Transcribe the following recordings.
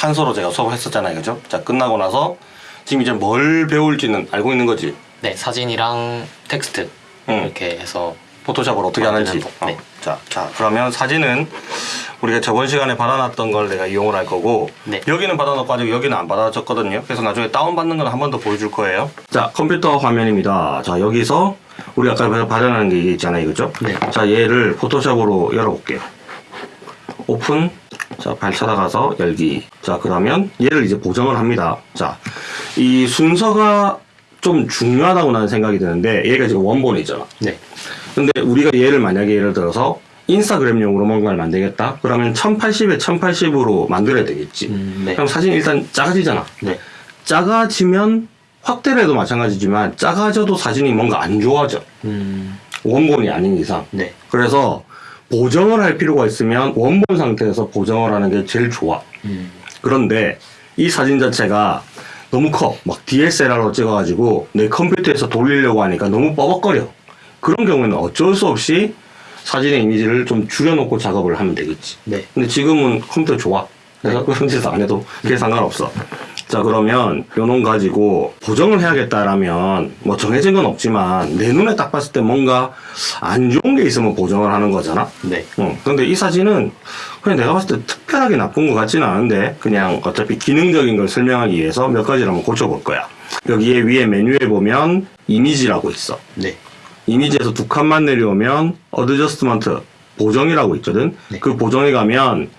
판서로 제가 수업을 했었잖아요. 그죠? 자, 끝나고 나서 지금 이제 뭘 배울지는 알고 있는 거지. 네 사진이랑 텍스트 응. 이렇게 해서 포토샵을 어떻게 하는지. 네. 어. 자, 자, 그러면 사진은 우리가 저번 시간에 받아놨던 걸 내가 이용을 할 거고 네. 여기는 받아놓고 아직 여기는 안 받아졌거든요. 그래서 나중에 다운받는 건 한 번 더 보여줄 거예요. 자, 컴퓨터 화면입니다. 자, 여기서 우리 아까 받아놓은 게 있잖아요. 그죠? 네. 자, 얘를 포토샵으로 열어볼게요. 오픈. 자, 발 찾아가서 열기. 자, 그러면 얘를 이제 보정을 합니다. 자, 이 순서가 좀 중요하다고 나는 생각이 드는데 얘가 지금 원본이잖아. 네 근데 우리가 얘를 만약에 예를 들어서 인스타그램용으로 뭔가를 만들겠다? 그러면 1080에 1080으로 만들어야 되겠지. 음, 네. 그럼 사진이 일단 작아지잖아. 네. 작아지면 확대를 해도 마찬가지지만 작아져도 사진이 뭔가 안 좋아져. 음, 원본이 아닌 이상. 네. 그래서 보정을 할 필요가 있으면 원본 상태에서 보정을 하는 게 제일 좋아. 음, 그런데 이 사진 자체가 너무 커. 막 DSLR로 찍어가지고 내 컴퓨터에서 돌리려고 하니까 너무 뻐벅거려. 그런 경우에는 어쩔 수 없이 사진의 이미지를 좀 줄여놓고 작업을 하면 되겠지. 네. 근데 지금은 컴퓨터 좋아. 그래서 그런 짓 안 해도 그게 상관없어. 자, 그러면 요놈 가지고 보정을 해야겠다라면 뭐 정해진 건 없지만 내 눈에 딱 봤을 때 뭔가 안 좋은 게 있으면 보정을 하는 거잖아. 네. 어, 근데 이 사진은 그냥 내가 봤을 때 특별하게 나쁜 것 같지는 않은데 그냥 어차피 기능적인 걸 설명하기 위해서 몇 가지를 한번 고쳐볼 거야. 여기에 위에 메뉴에 보면 이미지라고 있어. 네. 이미지에서 두 칸만 내려오면 adjustment 보정이라고 있거든. 네. 그 보정에 가면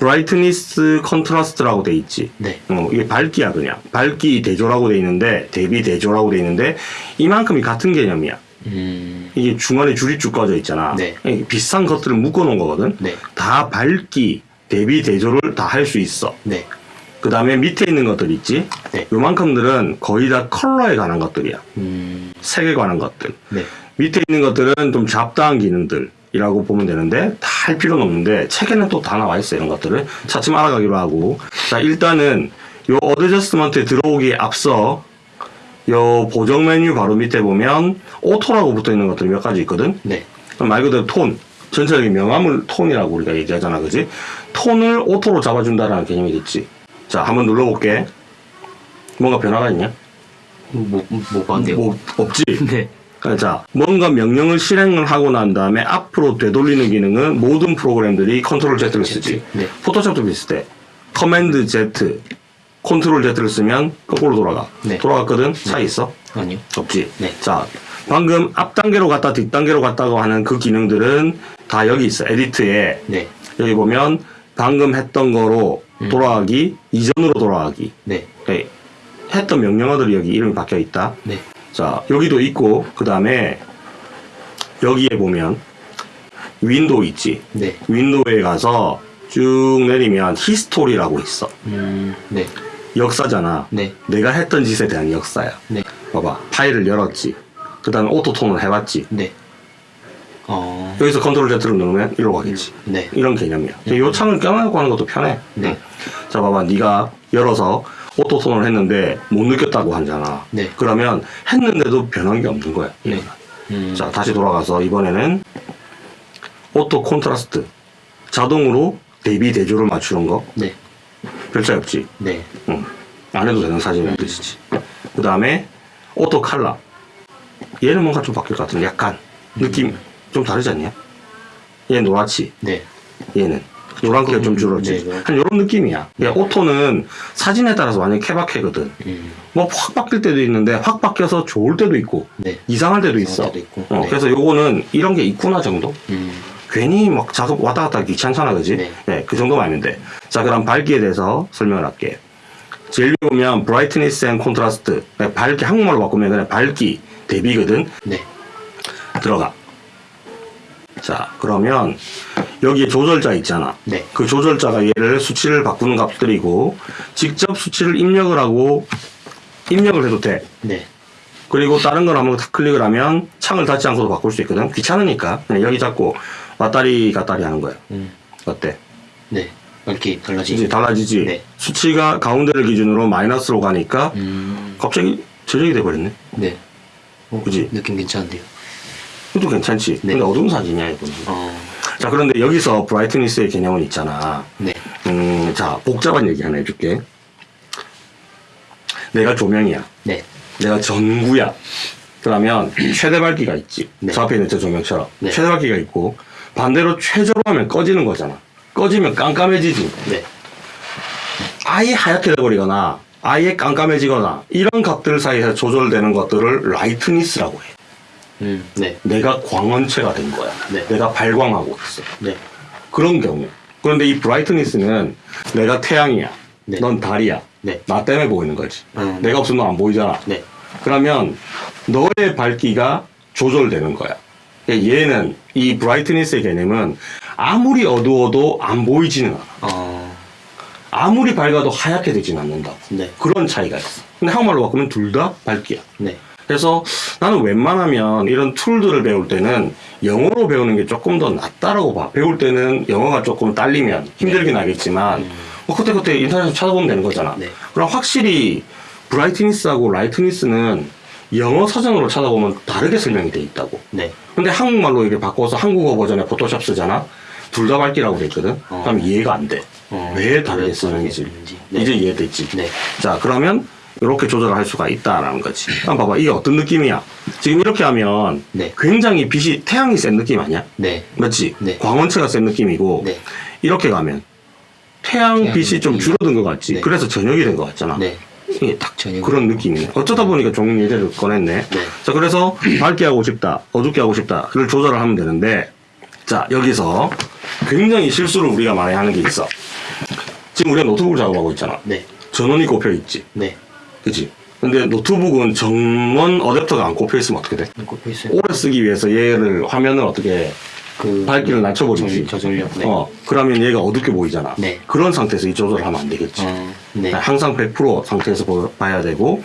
brightness contrast라고 돼 있지. 네. 어, 이게 밝기야 그냥. 밝기 대조라고 돼 있는데 대비 대조라고 돼 있는데 이만큼이 같은 개념이야. 음, 이게 중간에 줄이 쭉 꺼져 있잖아. 네. 비슷한 것들을 묶어 놓은 거거든. 네. 다 밝기, 대비, 대조를 다 할 수 있어. 네. 그 다음에 밑에 있는 것들 있지? 네. 요만큼들은 거의 다 컬러에 관한 것들이야. 음, 색에 관한 것들. 네. 밑에 있는 것들은 좀 잡다한 기능들 이라고 보면 되는데 다 할 필요는 없는데 책에는 또 다 나와 있어 이런 것들을. 차츰 알아가기로 하고. 자 일단은 요 adjustment에 들어오기에 앞서 요 보정 메뉴 바로 밑에 보면 auto라고 붙어 있는 것들이 몇 가지 있거든? 네. 말 그대로 톤. 전체적인 명암을 톤이라고 우리가 얘기하잖아 그지? 톤을 auto로 잡아준다라는 개념이겠지. 자 한번 눌러볼게. 뭔가 변화가 있냐? 뭐, 뭐가 안 돼요? 뭐 없지? 네. 자, 뭔가 명령을 실행을 하고 난 다음에 앞으로 되돌리는 기능은 모든 프로그램들이 control Z를 쓰지. 네. 포토샵도 비슷해. command Z, control Z를 쓰면 거꾸로 돌아가. 네. 돌아갔거든? 차이 있어? 아니요. 없지. 네. 자, 방금 앞 단계로 갔다 뒷 단계로 갔다고 하는 그 기능들은 다 여기 있어. edit에. 네. 여기 보면 방금 했던 거로 음. 돌아가기, 이전으로 돌아가기. 네. 예, 했던 명령어들이 여기 이름이 박혀 있다. 네. 자, 여기도 있고, 그 다음에 여기에 보면 window 있지. 네. window에 가서 쭉 내리면 history라고 있어. 음, 네. 역사잖아. 네. 내가 했던 짓에 대한 역사야. 네. 봐봐. 파일을 열었지. 그 다음에 auto tone을 해봤지. 네. 어, 여기서 control Z를 누르면 이리로 가겠지. 네. 이런 개념이야. 이 창을 꺼내놓고 하는 것도 편해. 네. 자, 봐봐. 네가 열어서 auto tone을 했는데 못 느꼈다고 하잖아. 네. 그러면 했는데도 변한 게 없는 거야. 네. 음, 자, 다시 돌아가서 이번에는 auto contrast. 자동으로 대비 대조를 맞추는 거. 네. 별 차이 없지. 네. 응. 안 해도 되는 사진이라는 뜻이지. 그 다음에 오토 칼라. 얘는 뭔가 좀 바뀔 것 같은데 약간 느낌 좀 다르지 않냐? 얘 노랗지. 네. 얘는 노란기가 좀 줄었지. 네, 네. 한 요런 느낌이야. 야, auto는 사진에 따라서 완전 케바케거든. 음, 뭐 확 바뀔 때도 있는데 확 바뀌어서 좋을 때도 있고 네. 이상할 때도 있어. 때도. 어, 네. 그래서 요거는 이런 게 있구나 정도. 음, 괜히 막 작업 왔다 갔다 귀찮잖아, 그지? 네. 네, 그 정도면 아닌데. 자, 그럼 밝기에 대해서 설명을 할게. 제일 보면 brightness and contrast. 네, 밝기 한국말로 바꾸면 그냥 밝기 대비거든. 네. 들어가. 자, 그러면 여기에 조절자 있잖아. 네. 그 조절자가 얘를 수치를 바꾸는 값들이고 직접 수치를 입력을 하고 입력을 해도 돼. 네. 그리고 다른 걸 한번 탁 클릭을 하면 창을 닫지 않고도 바꿀 수 있거든. 귀찮으니까 그냥 여기 잡고 왔다리 갔다리 하는 거야. 음, 어때? 네. 이렇게 달라지죠. 이제 달라지지. 네. 수치가 가운데를 기준으로 마이너스로 가니까 음, 갑자기 저력이 돼버렸네. 네. 어, 그지? 느낌 괜찮은데요. 이것도 괜찮지. 네. 근데 어두운 사진이야 이거는. 어, 자 그런데 여기서 브라이트니스의 개념은 있잖아. 네. 음, 자, 복잡한 얘기 하나 해줄게. 내가 조명이야. 네. 내가 전구야. 그러면 최대 밝기가 있지. 네. 저 앞에 있는 저 조명처럼. 네. 최대 밝기가 있고, 반대로 최저로 하면 꺼지는 거잖아. 꺼지면 깜깜해지지. 네. 아예 하얗게 돼버리거나, 아예 깜깜해지거나, 이런 값들 사이에서 조절되는 것들을 lightness라고 해. 음. 네. 내가 광원체가 된 거야. 네. 내가 발광하고 있어. 네. 그런 경우. 그런데 이 brightness는 내가 태양이야. 네. 넌 달이야. 네. 나 때문에 보이는 거지. 음. 내가 없으면 너 안 보이잖아. 네. 그러면 너의 밝기가 조절되는 거야. 얘는 이 브라이트니스의 개념은 아무리 어두워도 안 보이지는 않아. 어. 아무리 밝아도 하얗게 되진 않는다. 네. 그런 차이가 있어. 근데 한국말로 바꾸면 둘 다 밝기야. 네. 그래서 나는 웬만하면 이런 툴들을 배울 때는 영어로 배우는 게 조금 더 낫다라고 봐. 배울 때는 영어가 조금 딸리면 힘들긴 하겠지만, 뭐 그때그때 인터넷에서 찾아보면 되는 거잖아. 네. 그럼 확실히 브라이트니스하고 라이트니스는 영어 사전으로 찾아보면 다르게 설명이 돼 있다고. 네. 근데 한국말로 이렇게 바꿔서 한국어 버전에 포토샵 쓰잖아? 둘 다 밝기라고 돼 있거든? 어. 그럼 이해가 안 돼. 어. 왜 다르게 쓰는지. 네. 이제 이해됐지? 네. 자, 그러면 이렇게 조절을 할 수가 있다라는 거지. 한번 봐봐. 이게 어떤 느낌이야? 지금 이렇게 하면 네. 굉장히 빛이, 태양이 센 느낌 아니야? 네. 맞지? 네. 광원체가 센 느낌이고, 네. 이렇게 가면 태양 빛이 좀 빛이. 줄어든 것 같지? 네. 그래서 저녁이 된 것 같잖아. 네. 이게 딱 저녁이. 그런 느낌이네. 어쩌다 보니까 종이 예제를 꺼냈네. 네. 자, 그래서 밝게 하고 싶다, 어둡게 하고 싶다를 조절을 하면 되는데, 자, 여기서 굉장히 실수를 우리가 많이 하는 게 있어. 지금 우리가 노트북을 작업하고 있잖아. 네. 전원이 꼽혀 있지. 네. 그치? 근데 노트북은 정원 어댑터가 안 꼽혀 있으면 어떻게 돼? 꼽혀 있어요. 오래 쓰기 위해서 얘를 화면을 어떻게 그 밝기를 낮춰버리지. 저- 저전력. 네. 어, 그러면 얘가 어둡게 보이잖아. 네. 그런 상태에서 이 조절을 하면 안 되겠지. 어. 네. 항상 100% 상태에서 보- 봐야 되고,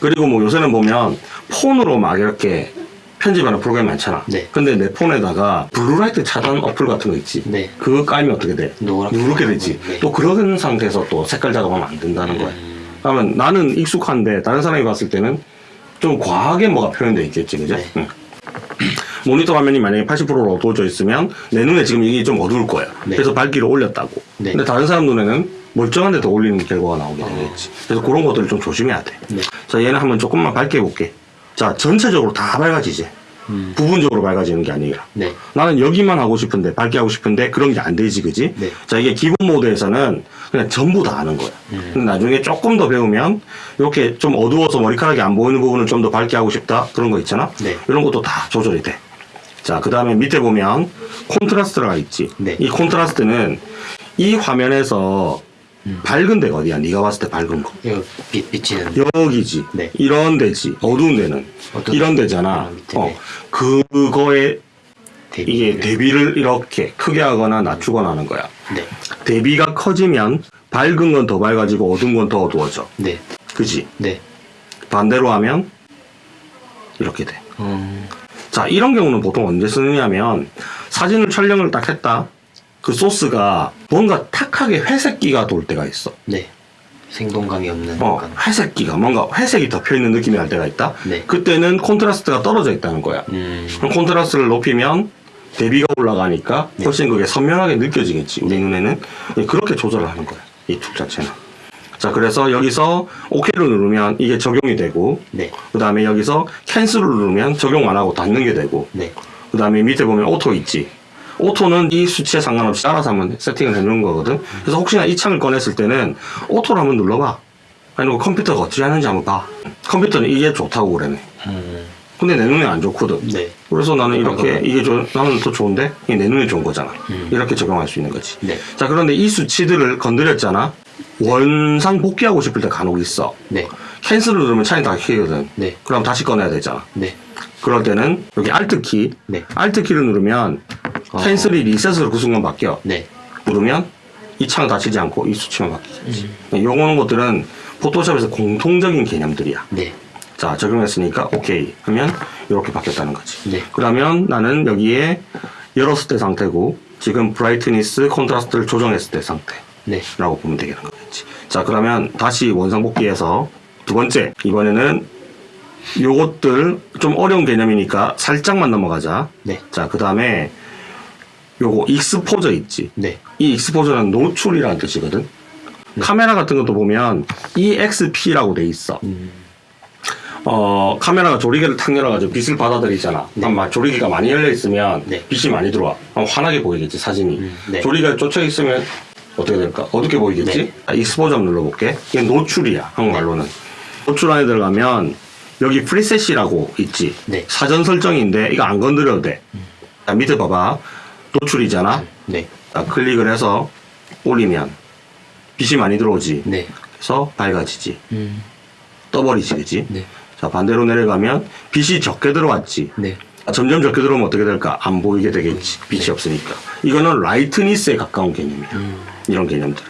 그리고 뭐 요새는 보면 폰으로 막 이렇게 편집하는 프로그램 많잖아. 네. 근데 내 폰에다가 블루라이트 차단 어플 같은 거 있지. 네. 그거 깔면 어떻게 돼? 누렇게 되지. 네. 또 그런 상태에서 또 색깔 작업하면 안 된다는 거야. 음. 그러면 나는 익숙한데 다른 사람이 봤을 때는 좀 과하게 뭐가 표현돼 있겠지, 그죠? 네. 응. 모니터 화면이 만약에 80%로 어두워져 있으면 내 눈에 지금 이게 좀 어두울 거야. 네. 그래서 밝기를 올렸다고. 네. 근데 다른 사람 눈에는 멀쩡한데 더 올리는 결과가 나오게 되겠지. 그래서 그런 것들을 좀 조심해야 돼. 네. 자, 얘는 한번 조금만 밝게 해볼게. 자, 전체적으로 다 밝아지지. 음. 부분적으로 밝아지는 게 아니라. 네. 나는 여기만 하고 싶은데, 밝게 하고 싶은데, 그런 게 안 되지, 그지? 네. 자, 이게 기본 모드에서는 그냥 전부 다 하는 거야. 음. 근데 나중에 조금 더 배우면, 이렇게 좀 어두워서 머리카락이 안 보이는 부분을 좀 더 밝게 하고 싶다? 그런 거 있잖아? 네. 이런 것도 다 조절이 돼. 자, 그 다음에 밑에 보면, 콘트라스트가 있지. 네. 이 콘트라스트는 이 화면에서 음. 밝은 데가 어디야? 네가 봤을 때 밝은 거. 빛 비치는. 여기지. 네. 이런 데지. 어두운 데는. 이런 데. 데잖아. 어. 네. 그거에 대비. 이게 대비를 이렇게 크게 하거나 낮추거나 하는 거야. 네. 대비가 커지면 밝은 건 더 밝아지고 어두운 건 더 어두워져. 네. 그지? 네. 반대로 하면 이렇게 돼. 음. 자, 이런 경우는 보통 언제 쓰느냐면 사진을 촬영을 딱 했다. 그 소스가 뭔가 탁하게 회색기가 돌 때가 있어. 네. 생동감이 없는. 어. 회색기가 뭔가 회색이 덮여 있는 느낌이 날 때가 있다. 네. 그때는 콘트라스트가 떨어져 있다는 거야. 음. 그럼 콘트라스트를 높이면 대비가 올라가니까 네. 훨씬 그게 선명하게 느껴지겠지. 우리 눈에는 예, 그렇게 조절을 하는 거야. 이 툴 자체는. 자, 그래서 여기서 OK를 누르면 이게 적용이 되고, 네. 그 다음에 여기서 cancel을 누르면 적용 안 하고 닫는 게 되고, 네. 그 다음에 밑에 보면 auto 있지. auto는 이 수치에 상관없이 알아서 한번 세팅을 해놓은 거거든. 그래서 혹시나 이 창을 꺼냈을 때는 auto를 한번 눌러봐. 아니면 컴퓨터가 어떻게 하는지 한번 봐. 컴퓨터는 이게 좋다고 그러네. 음. 근데 내 눈에 안 좋거든. 네. 그래서 나는 이렇게. 이게 좀 나는 더 좋은데 이게 내 눈에 좋은 거잖아. 음. 이렇게 적용할 수 있는 거지. 네. 자 그런데 이 수치들을 건드렸잖아. 원상 복귀하고 싶을 때 간혹 있어. 네. cancel을 누르면 창이 닫히거든. 네. 그럼 다시 꺼내야 되잖아. 네. 그럴 때는 여기 Alt 키, 네. Alt 키를 누르면 어. cancel이 reset으로 그 순간 바뀌어. 네. 누르면 이 창 닫히지 않고 이 수치만 바뀌겠지. 음. 요거는 것들은 포토샵에서 공통적인 개념들이야. 네. 자 적용했으니까 오케이 하면 이렇게 바뀌었다는 거지. 네. 그러면 나는 여기에 열었을 때 상태고 지금 brightness contrast를 조정했을 때 상태라고 네. 보면 되겠는 거겠지. 자 그러면 다시 원상복귀해서 두 번째 이번에는 요것들 좀 어려운 개념이니까 살짝만 넘어가자. 네. 자그 다음에 요거 익스포저 있지. 네. 이 익스포저는 노출이라는 뜻이거든. 카메라 같은 것도 보면 EXP라고 돼 있어. 음. 어, 카메라가 조리개를 탁 열어가지고 빛을 받아들이잖아. 네. 아마 조리개가 많이 열려 있으면 네. 빛이 많이 들어와. 그럼 환하게 보이겠지, 사진이. 음, 네. 조리개가 쫓아 있으면 어떻게 될까? 어둡게 보이겠지? 네. 아, exposure 눌러볼게. 이게 노출이야, 한국말로는. 노출 안에 들어가면 여기 preset이라고 있지. 네. 사전 설정인데 이거 안 건드려도 돼. 자, 밑에 봐봐. 노출이잖아. 네. 자, 클릭을 해서 올리면 빛이 많이 들어오지. 네. 그래서 밝아지지. 음. 떠버리지, 그지? 네. 자, 반대로 내려가면 빛이 적게 들어왔지. 네. 아, 점점 적게 들어오면 어떻게 될까? 안 보이게 되겠지. 빛이 없으니까. 이거는 lightness에 가까운 개념이야. 음. 이런 개념들.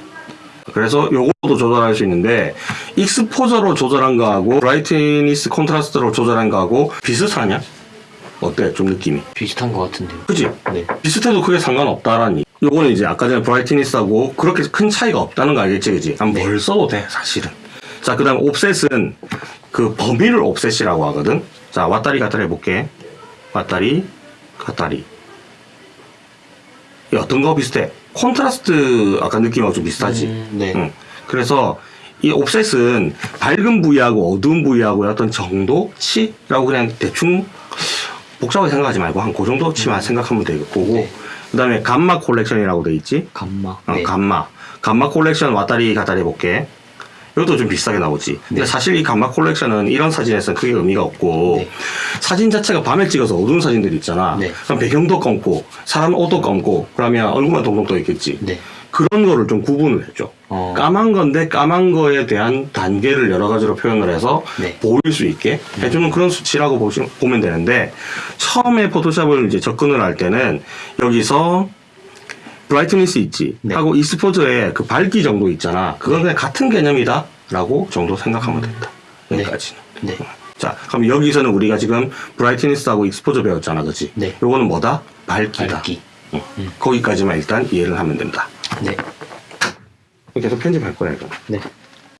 그래서 요것도 조절할 수 있는데 exposure로 조절한 거하고 brightness contrast로 조절한 거하고 비슷하냐? 어때? 좀 느낌이. 비슷한 것 같은데요. 그지? 네. 비슷해도 크게 상관없다라는 얘기. 요거는 이제 아까 전에 brightness하고 그렇게 큰 차이가 없다는 거 알겠지, 그지? 한 뭘 써도 돼, 사실은. 자, 그 다음 offset은 그 범위를 offset이라고 하거든. 자, 왔다리 갔다리 해볼게. 왔다리, 갔다리. 이 어떤 거 비슷해? 콘트라스트 아까 느낌하고 좀 비슷하지? 음, 네. 응. 그래서 이 offset은 밝은 부위하고 어두운 부위하고의 어떤 정도치라고 그냥 대충 복잡하게 생각하지 말고 한 그 정도치만 생각하면 되겠고 음. 네. 그 다음에 gamma correction이라고 돼 있지 감마. 어, 네. 감마 gamma correction 왔다리 갔다리 해볼게 이것도 좀 비슷하게 나오지 근데 네. 사실 이 gamma correction은 이런 사진에서는 크게 의미가 없고 네. 사진 자체가 밤에 찍어서 어두운 사진들 있잖아 네. 그럼 배경도 검고 사람 옷도 검고 그러면 얼굴만 동동 떠 있겠지 네. 그런 거를 좀 구분을 해줘. 어. 까만 건데 까만 거에 대한 단계를 여러 가지로 표현을 해서 네. 보일 수 있게 해주는 그런 수치라고 보시, 보면 되는데 처음에 포토샵을 이제 접근을 할 때는 여기서 브라이트니스 있지 네. 하고 익스포저의 그 밝기 정도 있잖아 그건 그냥 같은 개념이다 라고 정도 생각하면 된다 네. 여기까지는 네. 자 그럼 여기서는 우리가 지금 브라이트니스하고 익스포저 배웠잖아 그치 네. 요거는 뭐다 밝기다 밝기. 응. 거기까지만 일단 이해를 하면 된다 네. 계속 편집할 거야 이거. 네.